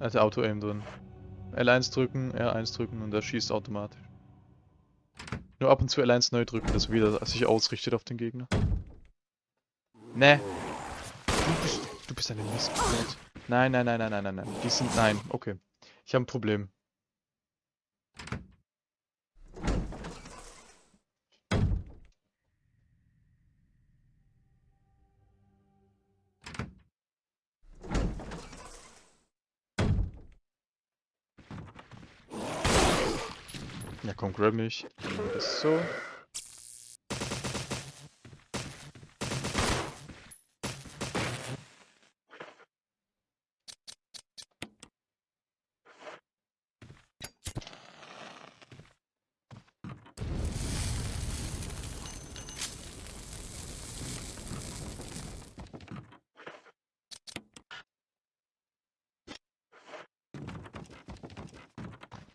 Hat Auto-Aim drin. L1 drücken, R1 drücken und er schießt automatisch. Nur ab und zu L1 neu drücken, dass er wieder sich ausrichtet auf den Gegner. Ne. Du bist, du bist eine Missgeburt. Nein, nein, nein, nein, nein, nein, nein. Die sind, nein, okay. Ich habe ein Problem. Mich. Das so.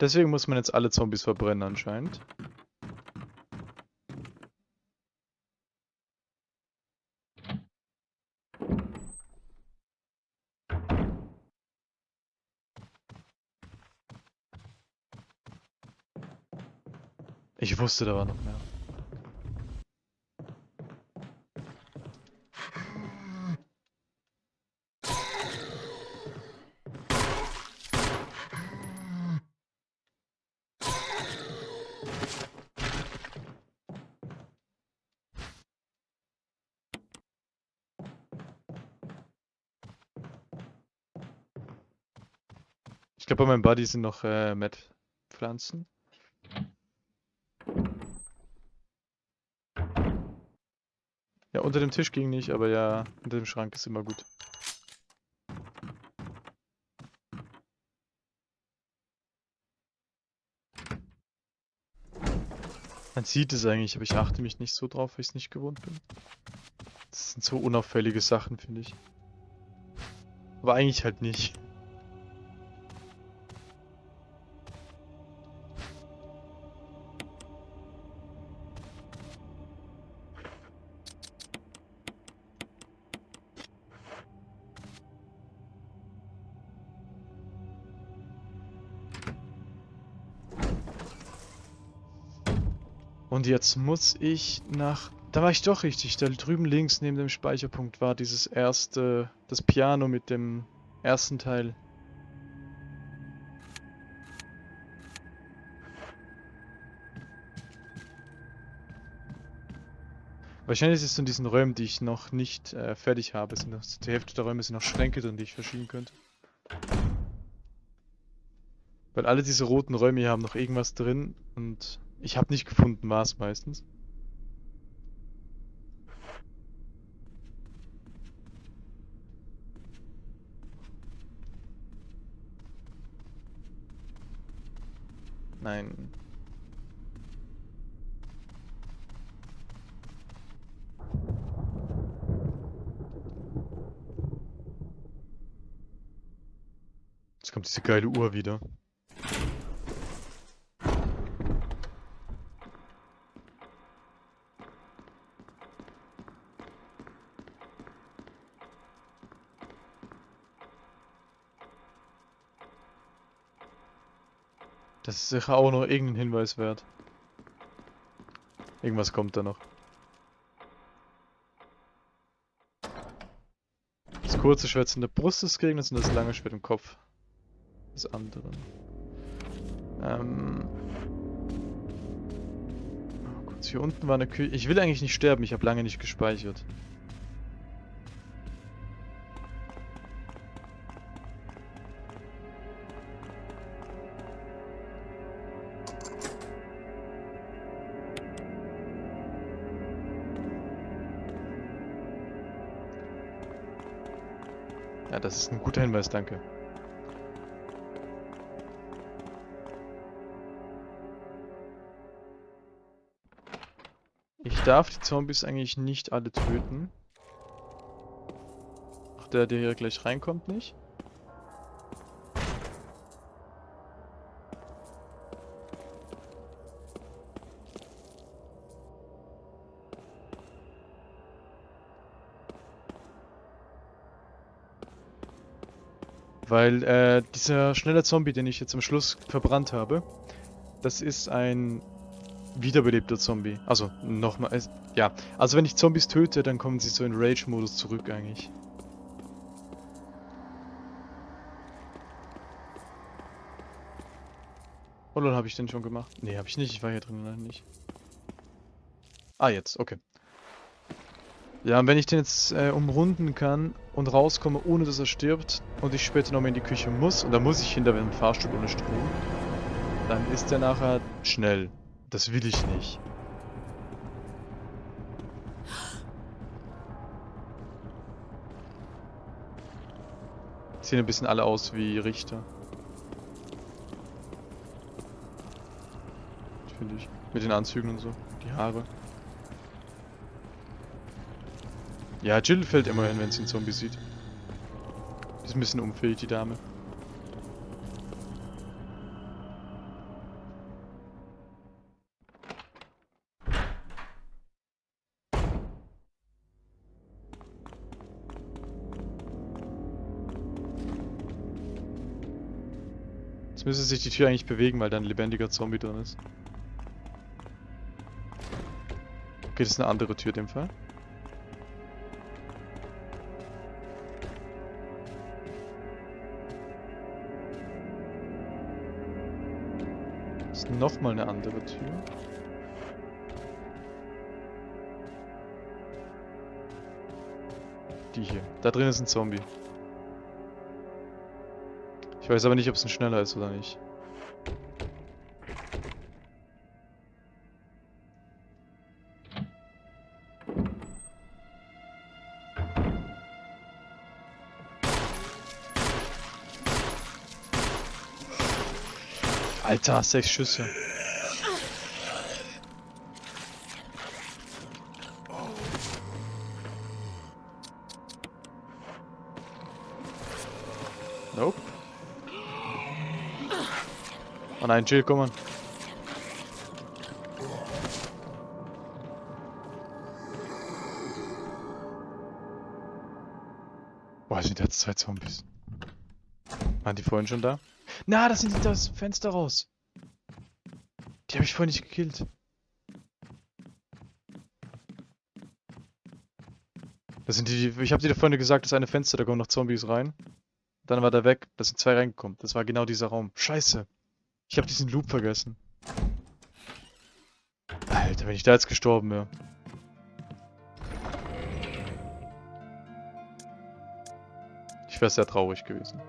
Deswegen muss man jetzt alle Zombies verbrennen anscheinend. Ich wusste, da war noch mehr. Glaube, bei meinem Buddy sind noch äh, Met-Pflanzen. Ja, unter dem Tisch ging nicht, aber ja, unter dem Schrank ist immer gut. Man sieht es eigentlich, aber ich achte mich nicht so drauf, weil ich es nicht gewohnt bin. Das sind so unauffällige Sachen, finde ich. Aber eigentlich halt nicht. Und jetzt muss ich nach... Da war ich doch richtig. Da drüben links neben dem Speicherpunkt war dieses erste... Das Piano mit dem ersten Teil. Wahrscheinlich ist es in diesen Räumen, die ich noch nicht äh, fertig habe. Sind noch, die Hälfte der Räume sind noch Schränke drin, die ich verschieben könnte. Weil alle diese roten Räume hier haben noch irgendwas drin und ich habe nicht gefunden, was meistens. Nein. Jetzt kommt diese geile Uhr wieder. Sicher auch noch irgendein Hinweis wert. Irgendwas kommt da noch. Das kurze Schwert in der Brust des Gegners und das lange Schwert im Kopf des anderen. Ähm. Oh, kurz, hier unten war eine Küche. Ich will eigentlich nicht sterben, ich habe lange nicht gespeichert. Das ist ein guter Hinweis, danke. Ich darf die Zombies eigentlich nicht alle töten. Auch der, der hier gleich reinkommt, nicht. Weil äh, dieser schnelle Zombie, den ich jetzt am Schluss verbrannt habe, das ist ein wiederbelebter Zombie. Also, nochmal, ja. Also wenn ich Zombies töte, dann kommen sie so in Rage-Modus zurück eigentlich. Oder habe ich den schon gemacht? Nee, habe ich nicht. Ich war hier drin, nein, nicht. Ah, jetzt, okay. Ja, und wenn ich den jetzt äh, umrunden kann und rauskomme, ohne dass er stirbt und ich später nochmal in die Küche muss, und da muss ich hinter dem Fahrstuhl ohne Strom, dann ist der nachher schnell. Das will ich nicht. Sehen ein bisschen alle aus wie Richter. Finde ich. Mit den Anzügen und so. Die Haare. Ja, Jill fällt immerhin, wenn sie einen Zombie sieht. Ist ein bisschen unfähig, die Dame. Jetzt müsste sich die Tür eigentlich bewegen, weil da ein lebendiger Zombie drin ist. Okay, das ist eine andere Tür in dem Fall. Nochmal eine andere Tür. Die hier. Da drin ist ein Zombie. Ich weiß aber nicht, ob es ein schneller ist oder nicht. Alter, sechs Schüsse. Nope. Oh nein, Jill, komm on. Boah, sind jetzt zwei Zombies. Waren die vorhin schon da? Na, das sind die das Fenster raus. Die habe ich vorhin nicht gekillt. Das sind die, ich habe dir vorhin gesagt, das eine Fenster, da kommen noch Zombies rein. Dann war der weg, da sind zwei reingekommen. Das war genau dieser Raum. Scheiße. Ich habe diesen Loop vergessen. Alter, wenn ich da jetzt gestorben wäre. Ich wäre sehr traurig gewesen.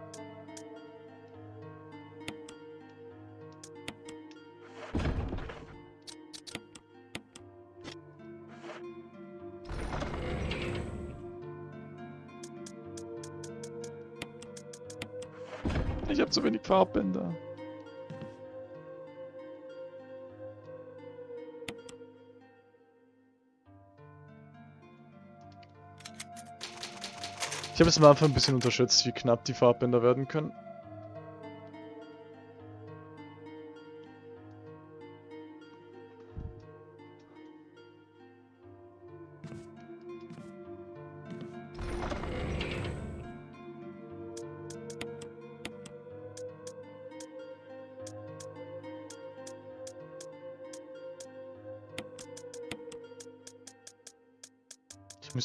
Ich habe zu wenig Farbbänder. Ich habe es am Anfang ein bisschen unterschätzt, wie knapp die Farbbänder werden können.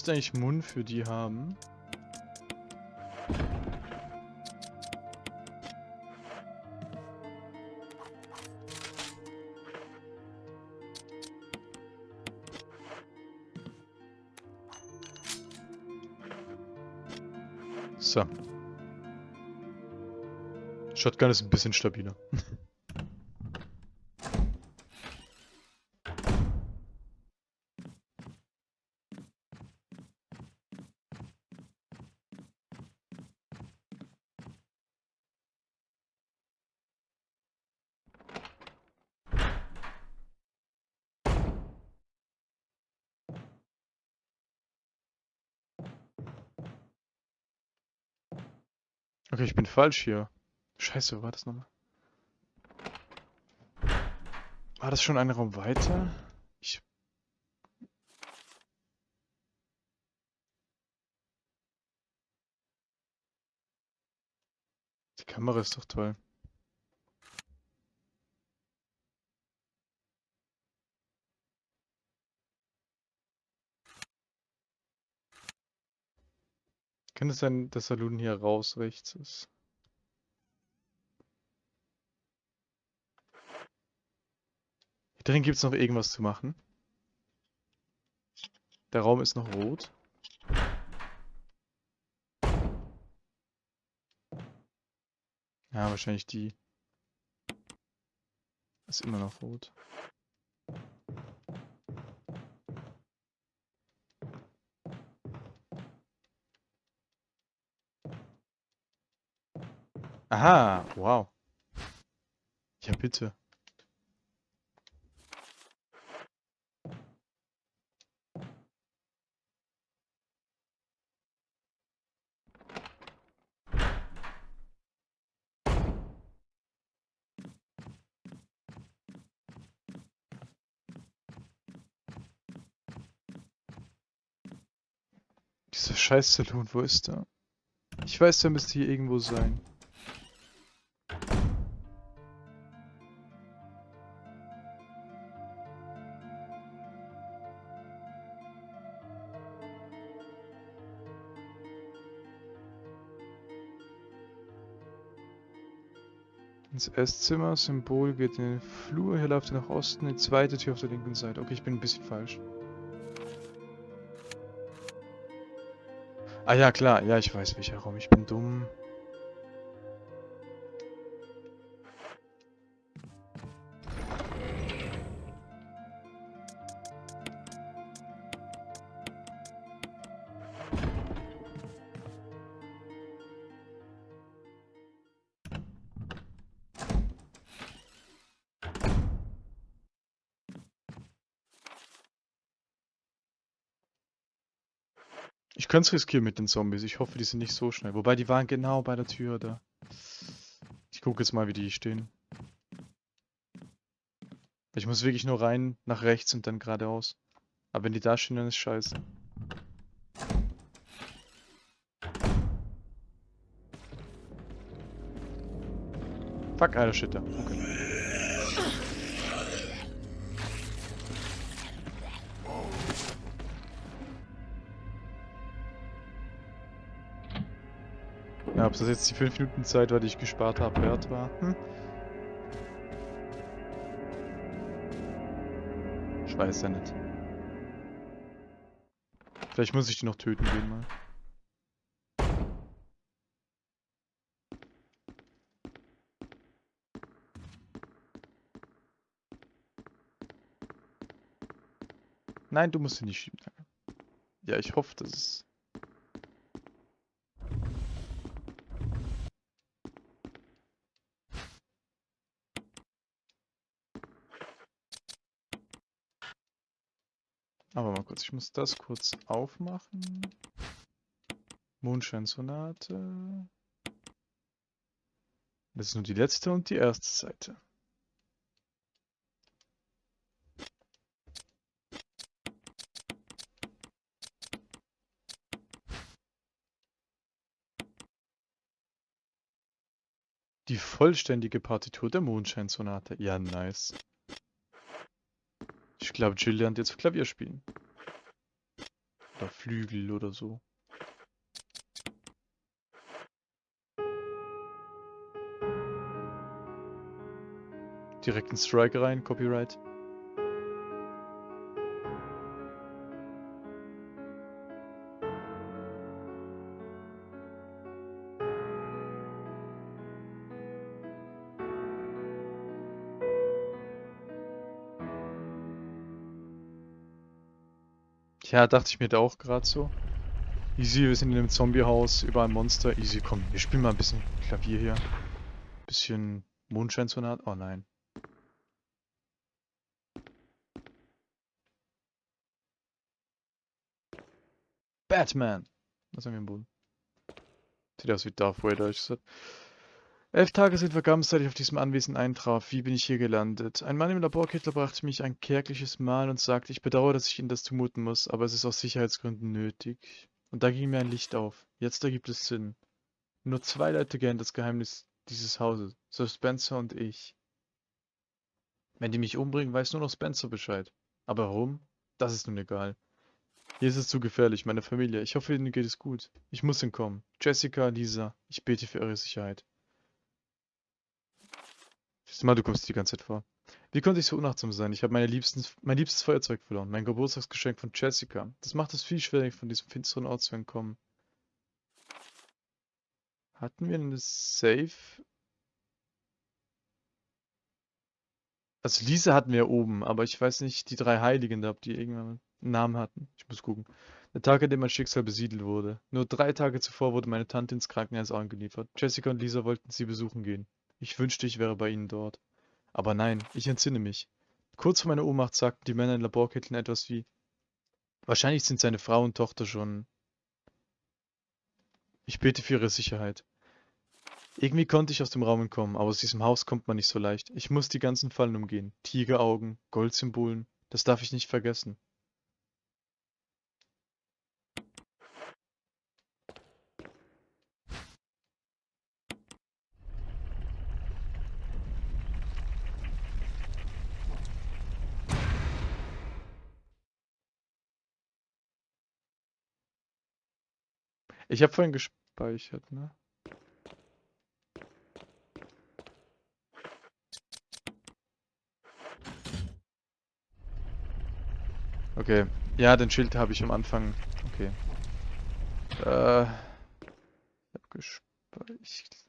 Müsste eigentlich Mund für die haben. So. Shotgun ist ein bisschen stabiler. falsch hier. Scheiße, war das nochmal? War das schon ein Raum weiter? Ich... Die Kamera ist doch toll. Kann es sein, dass Saloon hier raus rechts ist? Drin gibt es noch irgendwas zu machen. Der Raum ist noch rot. Ja, wahrscheinlich die. Ist immer noch rot. Aha, wow. Ja, bitte. Dieser scheiß Saloon, wo ist der? Ich weiß, der müsste hier irgendwo sein. Ins Esszimmer, Symbol geht in den Flur, hier läuft ihr nach Osten, die zweite Tür auf der linken Seite. Okay, ich bin ein bisschen falsch. Ah ja, klar, ja, ich weiß welcher Raum, ich bin dumm. Ich könnte es riskieren mit den Zombies. Ich hoffe, die sind nicht so schnell. Wobei, die waren genau bei der Tür da. Ich gucke jetzt mal, wie die stehen. Ich muss wirklich nur rein, nach rechts und dann geradeaus. Aber wenn die da stehen, dann ist scheiße. Fuck, alter Shit da. Okay. Ja, ob das jetzt die 5 Minuten Zeit war, die ich gespart habe, wert war. Hm? Ich weiß ja nicht. Vielleicht muss ich die noch töten gehen mal. Nein, du musst sie nicht schieben. Ja, ich hoffe, dass es kurz, ich muss das kurz aufmachen. Mondschein-Sonate. Das ist nur die letzte und die erste Seite. Die vollständige Partitur der Mondschein-Sonate. Ja, nice. Ich glaube, Jill lernt jetzt Klavier spielen. Oder Flügel oder so. Direkt ein Strike rein, Copyright. Ja, dachte ich mir da auch gerade so. Easy, wir sind in einem Zombiehaus, über ein Monster. Easy, komm, wir spielen mal ein bisschen Klavier hier. Bisschen Mondscheinsonat. Oh nein. Batman! Was haben wir im Boden? Sieht aus wie Darth Vader, ich gesagt. Elf Tage sind vergangen, seit ich auf diesem Anwesen eintraf. Wie bin ich hier gelandet? Ein Mann im Laborkittel brachte mich ein kärgliches Mal und sagte, ich bedauere, dass ich Ihnen das zumuten muss, aber es ist aus Sicherheitsgründen nötig. Und da ging mir ein Licht auf. Jetzt ergibt es Sinn. Nur zwei Leute kennen das Geheimnis dieses Hauses. So Spencer und ich. Wenn die mich umbringen, weiß nur noch Spencer Bescheid. Aber warum? Das ist nun egal. Hier ist es zu gefährlich, meine Familie. Ich hoffe, Ihnen geht es gut. Ich muss entkommen. Jessica, Lisa, ich bete für eure Sicherheit. Siehst mal, du kommst die ganze Zeit vor. Wie konnte ich so unachtsam sein? Ich habe mein liebstes Feuerzeug verloren. Mein Geburtstagsgeschenk von Jessica. Das macht es viel schwieriger, von diesem finsteren Ort zu entkommen. Hatten wir eine Safe? Also Lisa hatten wir oben, aber ich weiß nicht, die drei Heiligen da, ob die irgendwann einen Namen hatten. Ich muss gucken. Der Tag, an dem mein Schicksal besiedelt wurde. Nur drei Tage zuvor wurde meine Tante ins Krankenhaus angeliefert. Jessica und Lisa wollten sie besuchen gehen. Ich wünschte, ich wäre bei ihnen dort. Aber nein, ich entsinne mich. Kurz vor meiner Ohnmacht sagten die Männer in Laborkitteln etwas wie Wahrscheinlich sind seine Frau und Tochter schon... Ich bete für ihre Sicherheit. Irgendwie konnte ich aus dem Raum entkommen, aber aus diesem Haus kommt man nicht so leicht. Ich muss die ganzen Fallen umgehen. Tigeraugen, Goldsymbolen, das darf ich nicht vergessen. Ich habe vorhin gespeichert, ne? Okay. Ja, den Schild habe ich am Anfang. Okay. Äh. Ich hab gespeichert.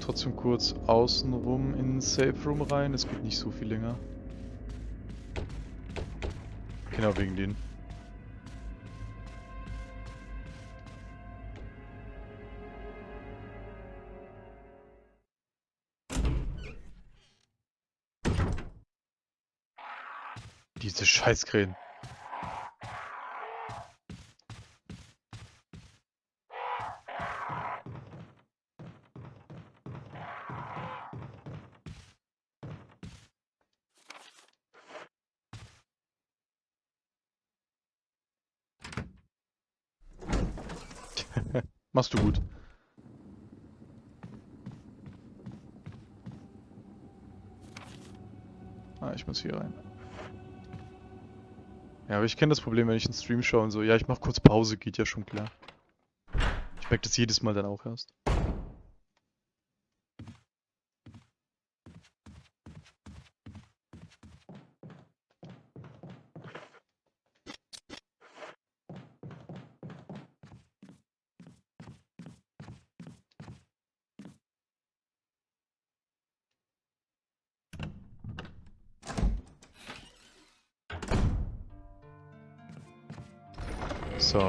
Trotzdem kurz außenrum in den Safe Room rein. Es geht nicht so viel länger. Genau wegen denen. Diese Scheißkrähen. Machst du gut. Ah, ich muss hier rein. Ja, aber ich kenne das Problem, wenn ich einen Stream schaue und so. Ja, ich mach kurz Pause, geht ja schon klar. Ich merke das jedes Mal dann auch erst.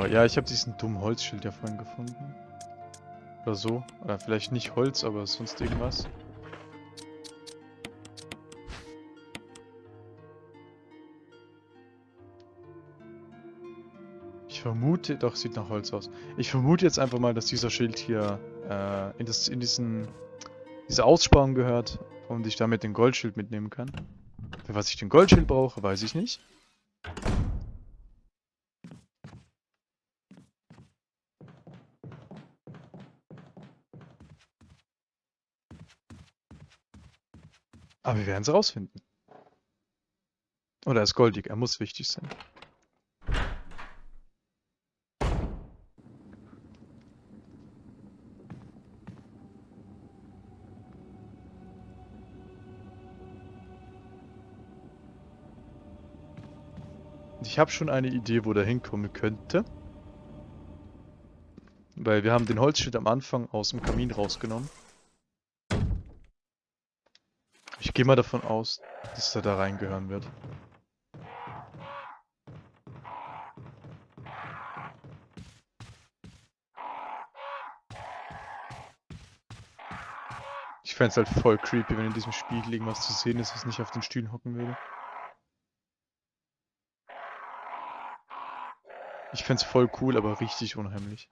So, ja, ich habe diesen dummen Holzschild ja vorhin gefunden. Oder so. Oder vielleicht nicht Holz, aber sonst irgendwas. Ich vermute, doch, sieht nach Holz aus. Ich vermute jetzt einfach mal, dass dieser Schild hier äh, in, das, in diesen, diese Aussparung gehört und ich damit den Goldschild mitnehmen kann. Für was ich den Goldschild brauche, weiß ich nicht. Aber wir werden es rausfinden. Oder er ist goldig, er muss wichtig sein. Ich habe schon eine Idee, wo der hinkommen könnte. Weil wir haben den Holzschild am Anfang aus dem Kamin rausgenommen. Ich gehe mal davon aus, dass er da reingehören wird. Ich fände es halt voll creepy, wenn in diesem Spiegel irgendwas zu sehen ist, was nicht auf den Stühlen hocken würde. Ich fände es voll cool, aber richtig unheimlich.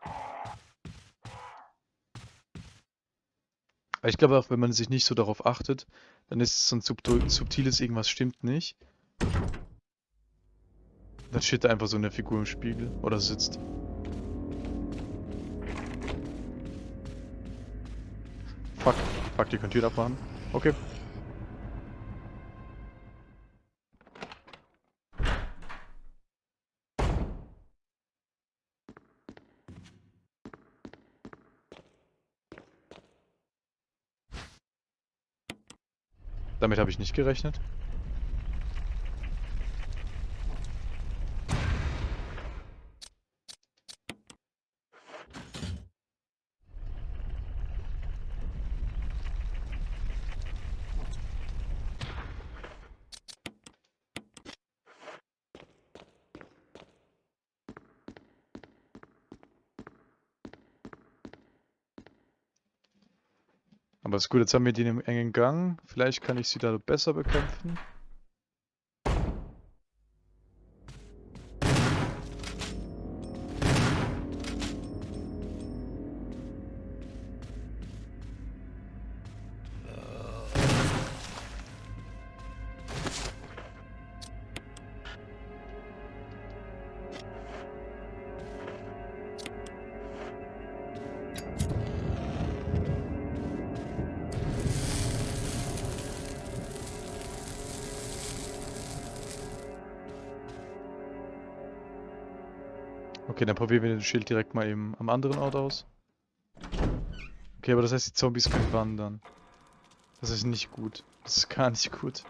Aber ich glaube auch, wenn man sich nicht so darauf achtet, dann ist es so ein subtiles irgendwas stimmt nicht. Dann steht da einfach so eine Figur im Spiegel oder sitzt. Fuck, fuck, die könnt ihr abmachen. Okay. Damit habe ich nicht gerechnet. Aber ist gut, jetzt haben wir die in einem engen Gang. Vielleicht kann ich sie da besser bekämpfen. Probieren wir den Schild direkt mal eben am anderen Ort aus. Okay, aber das heißt, die Zombies können wandern. Das ist nicht gut. Das ist gar nicht gut.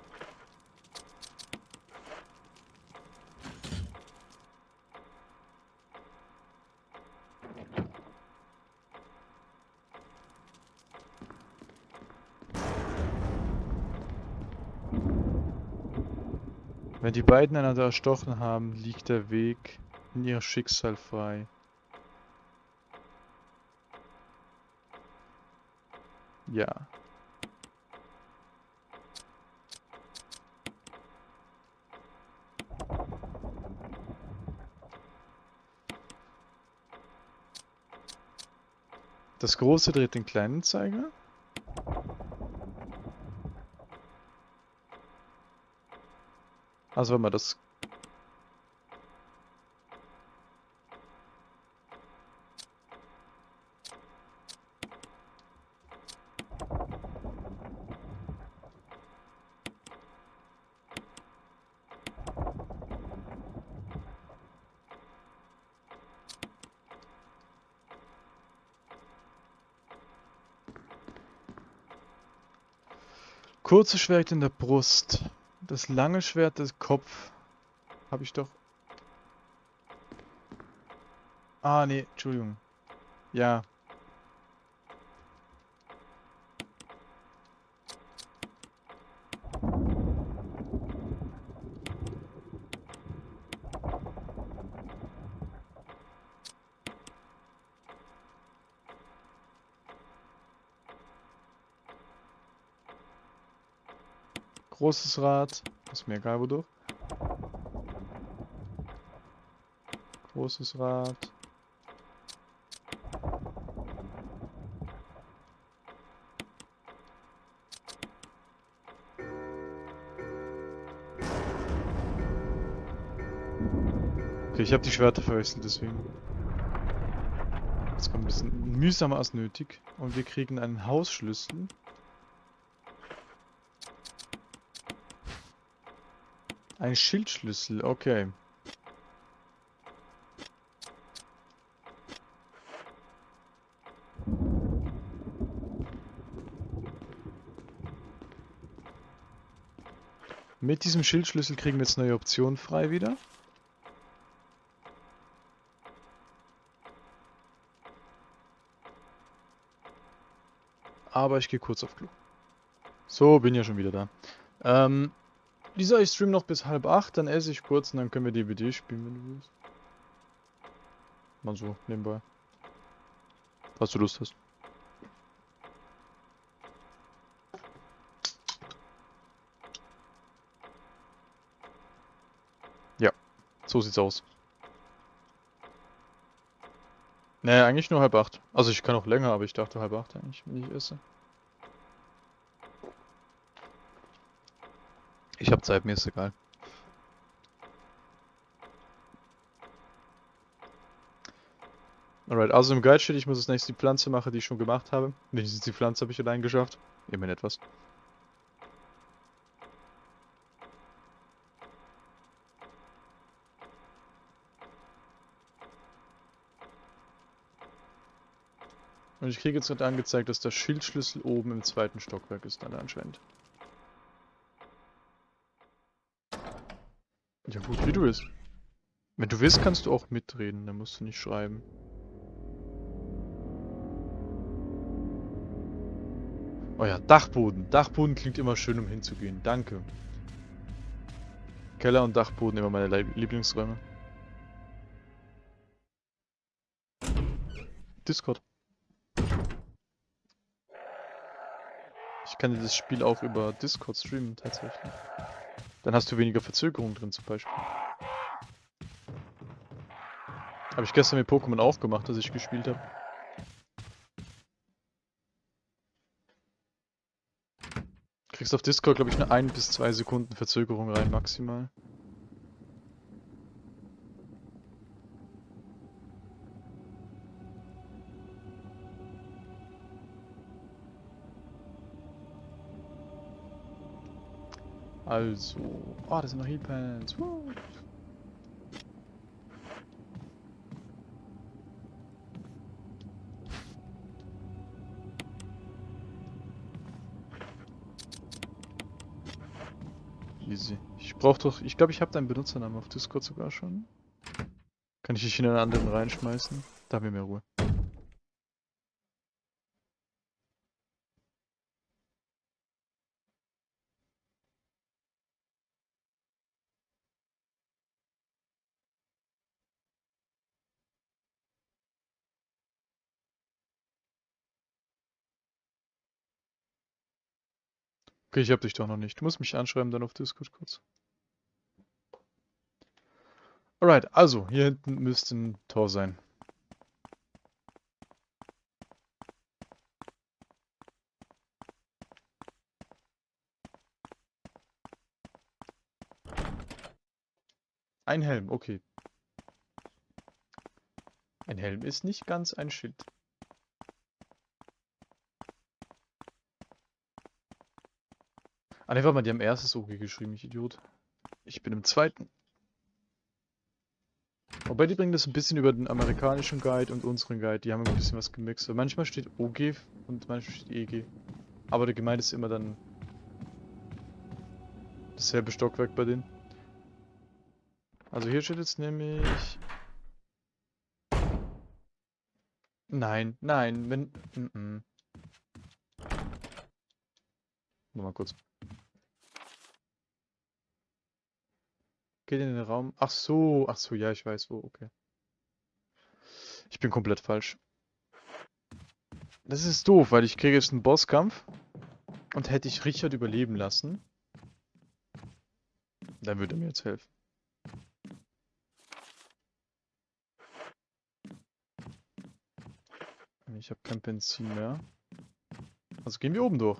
Wenn die beiden einander erstochen haben, liegt der Weg ihr Schicksal frei. Ja. Das große dreht den kleinen Zeiger. Also wenn man das Kurze Schwert in der Brust. Das lange Schwert des Kopf. Habe ich doch. Ah, nee, Entschuldigung. Ja. Großes Rad. Ist mir egal wodurch. Großes Rad. Okay, ich habe die Schwerter verwechselt, deswegen. Das kommt ein bisschen mühsamer als nötig. Und wir kriegen einen Hausschlüssel. Ein Schildschlüssel, okay. Mit diesem Schildschlüssel kriegen wir jetzt neue Optionen frei wieder. Aber ich gehe kurz auf Klo. So, bin ja schon wieder da. Ähm, Lisa, ich stream noch bis halb acht, dann esse ich kurz und dann können wir DBD spielen, wenn du willst. Mal so, nebenbei. Falls du Lust hast. Ja, so sieht's aus. Ne, eigentlich nur halb acht. Also ich kann auch länger, aber ich dachte halb acht eigentlich, wenn ich esse. Ich hab Zeit, mir ist egal. Alright, also im Guide steht, ich muss als nächstes die Pflanze machen, die ich schon gemacht habe. Wenigstens die Pflanze habe ich allein geschafft. Immerhin etwas. Und ich kriege jetzt gerade angezeigt, dass der Schildschlüssel oben im zweiten Stockwerk ist dann anscheinend. Ja gut, wie du willst. Wenn du willst, kannst du auch mitreden, dann musst du nicht schreiben. Oh ja, Dachboden. Dachboden klingt immer schön, um hinzugehen. Danke. Keller und Dachboden immer meine Lieblingsräume. Discord. Ich kann dir das Spiel auch über Discord streamen, tatsächlich. Dann hast du weniger Verzögerung drin, zum Beispiel. Habe ich gestern mit Pokémon auch gemacht, dass ich gespielt habe. Kriegst auf Discord, glaube ich, eine 1 bis 2 Sekunden Verzögerung rein, maximal. Also. Oh, das sind noch Healpants. Easy. Ich brauch doch. Ich glaube, ich habe deinen Benutzernamen auf Discord sogar schon. Kann ich dich in einen anderen reinschmeißen? Da haben wir mehr Ruhe. Okay, ich hab dich doch noch nicht. Du musst mich anschreiben dann auf Discord kurz. Alright, also, hier hinten müsste ein Tor sein. Ein Helm, okay. Ein Helm ist nicht ganz ein Schild. Ah ne, warte mal, die haben erstes OG geschrieben, ich Idiot. Ich bin im zweiten. Wobei die bringen das ein bisschen über den amerikanischen Guide und unseren Guide, die haben ein bisschen was gemixt. Weil manchmal steht OG und manchmal steht EG. Aber der gemeint ist immer dann dasselbe Stockwerk bei denen. Also hier steht jetzt nämlich... Nein, nein, wenn... Mm -mm. Nochmal kurz. Geht in den Raum. Ach so, ach so, ja, ich weiß wo, okay. Ich bin komplett falsch. Das ist doof, weil ich kriege jetzt einen Bosskampf. Und hätte ich Richard überleben lassen, dann würde er mir jetzt helfen. Ich habe kein Benzin mehr. Also gehen wir oben durch.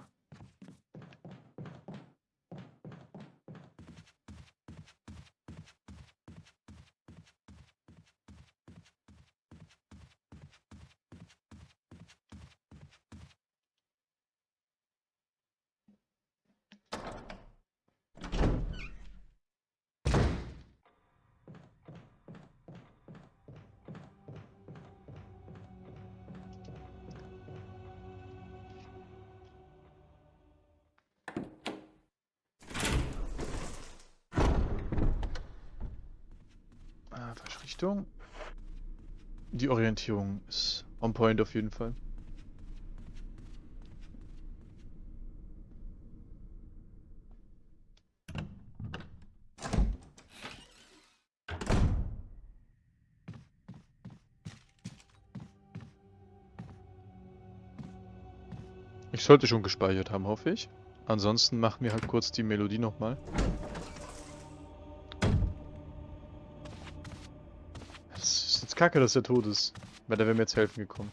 Richtung. Die Orientierung ist on point auf jeden Fall. Ich sollte schon gespeichert haben, hoffe ich. Ansonsten machen wir halt kurz die Melodie nochmal. Kacke, dass er tot ist. Weil der wäre mir jetzt helfen gekommen.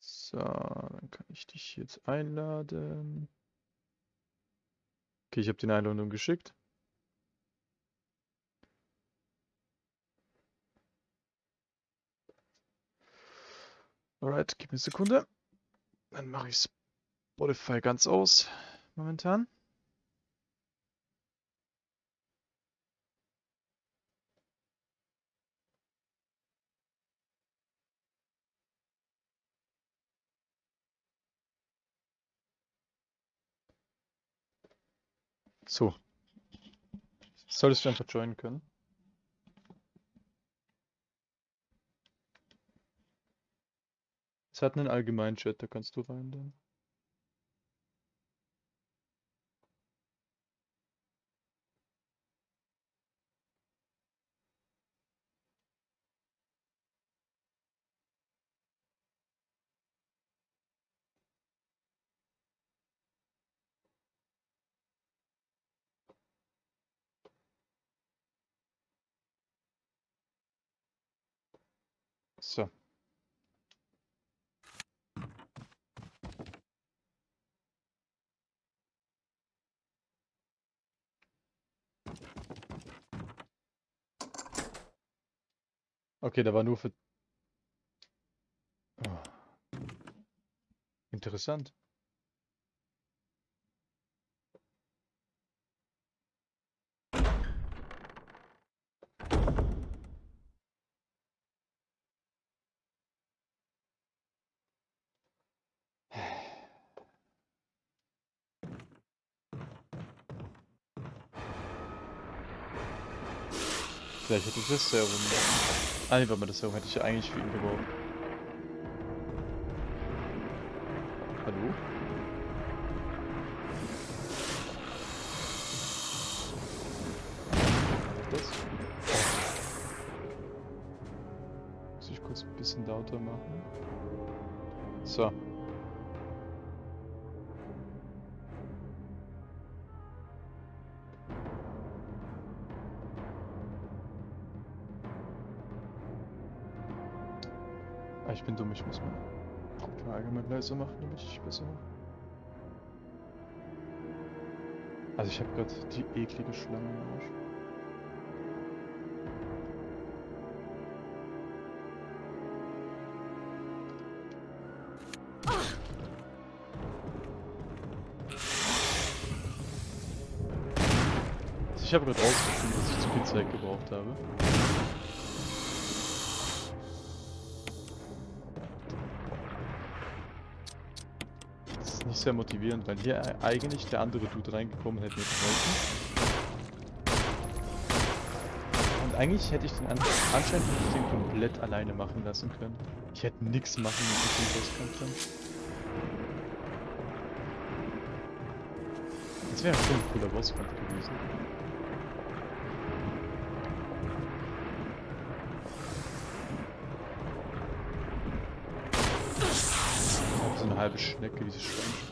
So, dann kann ich dich jetzt einladen. Okay, ich habe die Einladung geschickt. Alright, gib mir eine Sekunde. Dann mache ich Spotify ganz aus momentan. So. Solltest du einfach joinen können. Es hat einen allgemeinen Chat, da kannst du rein dann. So. Okay, da war nur für... Oh. Interessant. Vielleicht hätte ich das Serum. Ah, nee, warte mal, das Serum hätte ich ja eigentlich für ihn gebraucht. Hallo? Das? Muss ich kurz ein bisschen lauter machen? So. Ich muss meine Frage mal leiser machen, damit ich besser. Also ich habe gerade die eklige Schlange im Arsch. Also ich habe gerade rausgefunden, dass ich zu viel Zeit gebraucht habe. Sehr motivierend, weil hier eigentlich der andere Dude reingekommen hätte mir geholfen. Und eigentlich hätte ich den an anscheinend hätte ich den komplett alleine machen lassen können. Ich hätte nichts machen müssen, rauskampf dann. Das wäre schon ein cooler Bosskampf gewesen. So eine halbe Schnecke, dieses Schwein.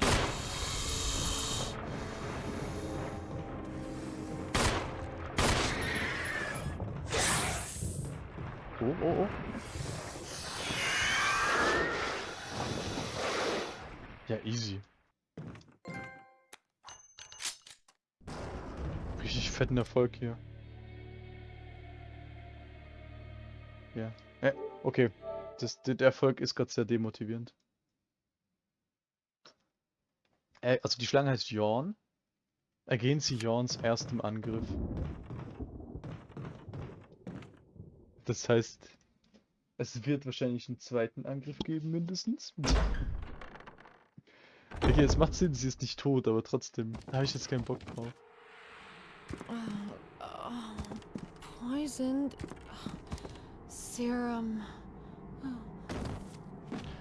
Oh, oh. Ja, easy. Richtig fetten Erfolg hier. Ja. Äh, okay. Das, der der Erfolg ist gerade sehr demotivierend. Äh, also die Schlange heißt Jorn. Ergehen Sie Jorns erstem Angriff. Das heißt, es wird wahrscheinlich einen zweiten Angriff geben, mindestens. Okay, es macht Sinn, sie ist nicht tot, aber trotzdem, da habe ich jetzt keinen Bock drauf. Poisoned serum.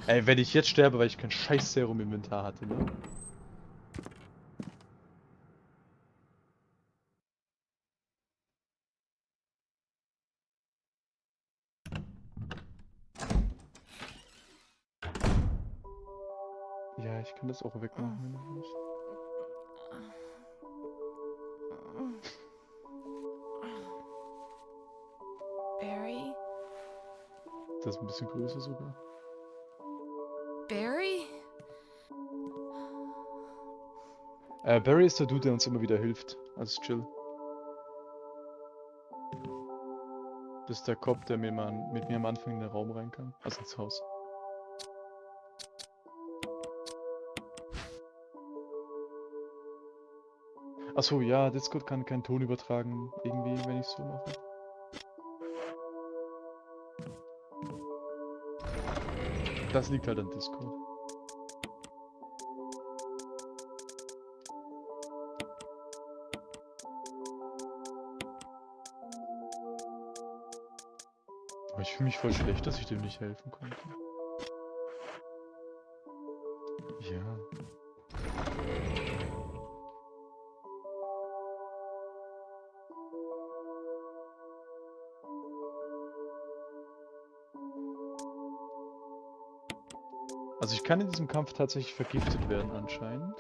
Ey, wenn ich jetzt sterbe, weil ich kein scheiß Serum im Inventar hatte, ne? das auch wegmachen, wenn du ah. willst. Barry? Das ist ein bisschen größer sogar. Barry? Äh, Barry ist der Dude, der uns immer wieder hilft. Also chill. Das ist der Kopf, der mir mal, mit mir am Anfang in den Raum rein kann. Also ins Haus. Achso, ja, Discord kann keinen Ton übertragen, irgendwie, wenn ich so mache. Das liegt halt an Discord. Aber ich fühle mich voll schlecht, dass ich dem nicht helfen konnte. Ja. Kann in diesem Kampf tatsächlich vergiftet werden anscheinend.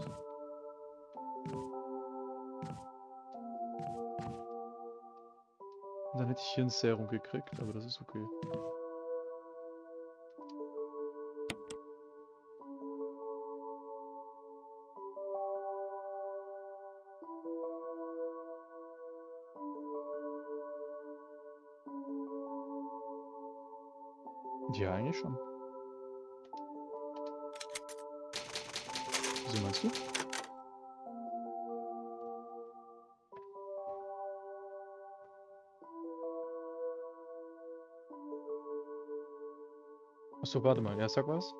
Und dann hätte ich hier ein Serum gekriegt, aber das ist okay. Ja, eigentlich schon. Wieso meinst du? Achso, warte mal. Ja, sag was.